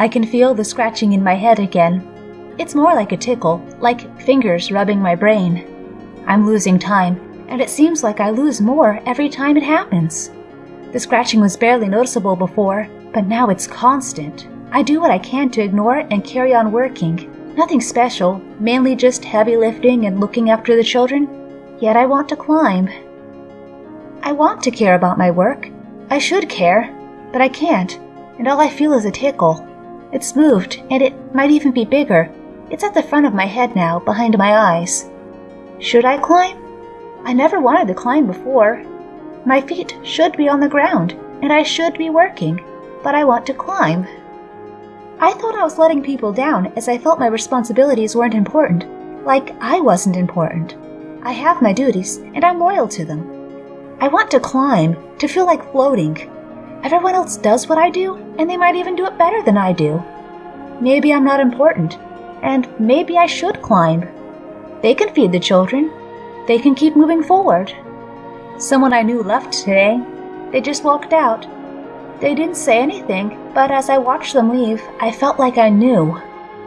I can feel the scratching in my head again. It's more like a tickle, like fingers rubbing my brain. I'm losing time, and it seems like I lose more every time it happens. The scratching was barely noticeable before, but now it's constant. I do what I can to ignore it and carry on working. Nothing special, mainly just heavy lifting and looking after the children. Yet I want to climb. I want to care about my work. I should care, but I can't, and all I feel is a tickle. It's moved, and it might even be bigger. It's at the front of my head now, behind my eyes. Should I climb? I never wanted to climb before. My feet should be on the ground, and I should be working, but I want to climb. I thought I was letting people down as I felt my responsibilities weren't important, like I wasn't important. I have my duties, and I'm loyal to them. I want to climb, to feel like floating. Everyone else does what I do, and they might even do it better than I do. Maybe I'm not important, and maybe I should climb. They can feed the children, they can keep moving forward. Someone I knew left today. They just walked out. They didn't say anything, but as I watched them leave, I felt like I knew.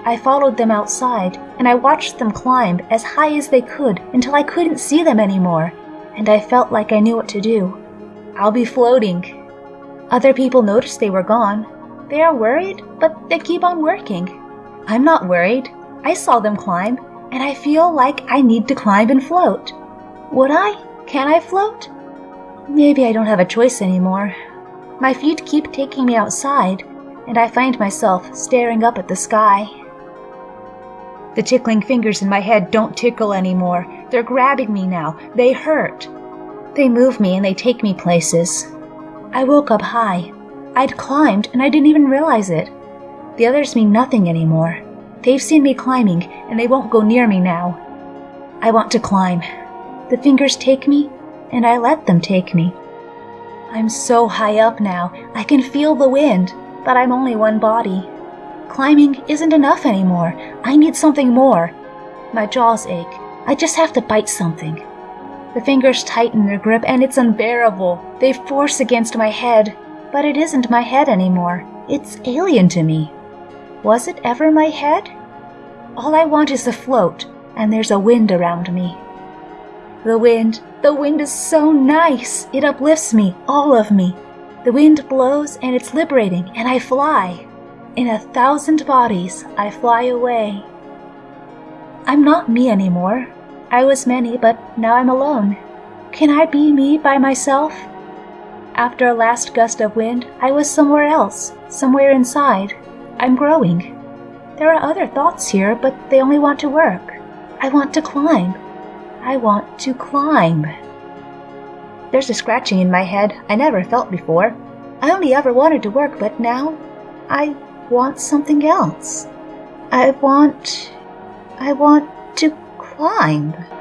I followed them outside, and I watched them climb as high as they could until I couldn't see them anymore, and I felt like I knew what to do. I'll be floating. Other people notice they were gone. They are worried, but they keep on working. I'm not worried. I saw them climb, and I feel like I need to climb and float. Would I? Can I float? Maybe I don't have a choice anymore. My feet keep taking me outside, and I find myself staring up at the sky. The tickling fingers in my head don't tickle anymore. They're grabbing me now. They hurt. They move me and they take me places. I woke up high. I'd climbed and I didn't even realize it. The others mean nothing anymore. They've seen me climbing, and they won't go near me now. I want to climb. The fingers take me, and I let them take me. I'm so high up now, I can feel the wind, but I'm only one body. Climbing isn't enough anymore. I need something more. My jaws ache. I just have to bite something. The fingers tighten their grip, and it's unbearable. They force against my head, but it isn't my head anymore. It's alien to me. Was it ever my head? All I want is to float, and there's a wind around me. The wind, the wind is so nice. It uplifts me, all of me. The wind blows and it's liberating, and I fly. In a thousand bodies, I fly away. I'm not me anymore. I was many, but now I'm alone. Can I be me by myself? After a last gust of wind, I was somewhere else, somewhere inside. I'm growing. There are other thoughts here, but they only want to work. I want to climb. I want to climb. There's a scratching in my head I never felt before. I only ever wanted to work, but now I want something else. I want. I want climb.